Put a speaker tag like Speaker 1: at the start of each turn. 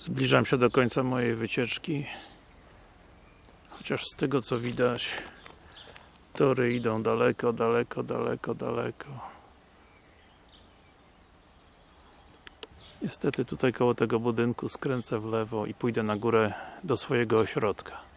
Speaker 1: Zbliżam się do końca mojej wycieczki. Chociaż z tego co widać tory idą daleko, daleko, daleko, daleko. Niestety tutaj koło tego budynku skręcę w lewo i pójdę na górę do swojego ośrodka.